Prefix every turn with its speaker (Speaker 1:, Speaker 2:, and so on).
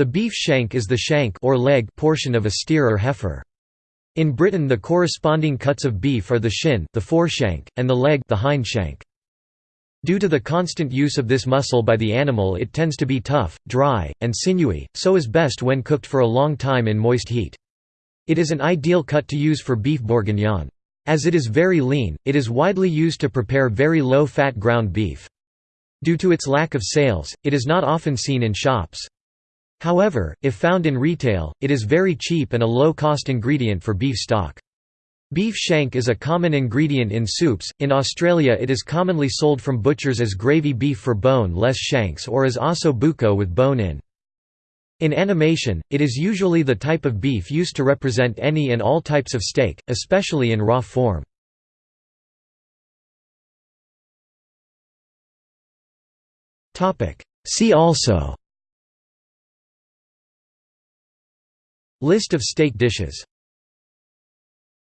Speaker 1: The beef shank is the shank or leg portion of a steer or heifer. In Britain the corresponding cuts of beef are the shin the foreshank, and the leg the hindshank. Due to the constant use of this muscle by the animal it tends to be tough, dry, and sinewy, so is best when cooked for a long time in moist heat. It is an ideal cut to use for beef bourguignon. As it is very lean, it is widely used to prepare very low-fat ground beef. Due to its lack of sales, it is not often seen in shops. However, if found in retail, it is very cheap and a low-cost ingredient for beef stock. Beef shank is a common ingredient in soups. In Australia, it is commonly sold from butchers as gravy beef for bone-less shanks or as osso buco with bone in. In animation, it is usually the type of beef used to represent any and all types of steak, especially in raw form. See also List of steak dishes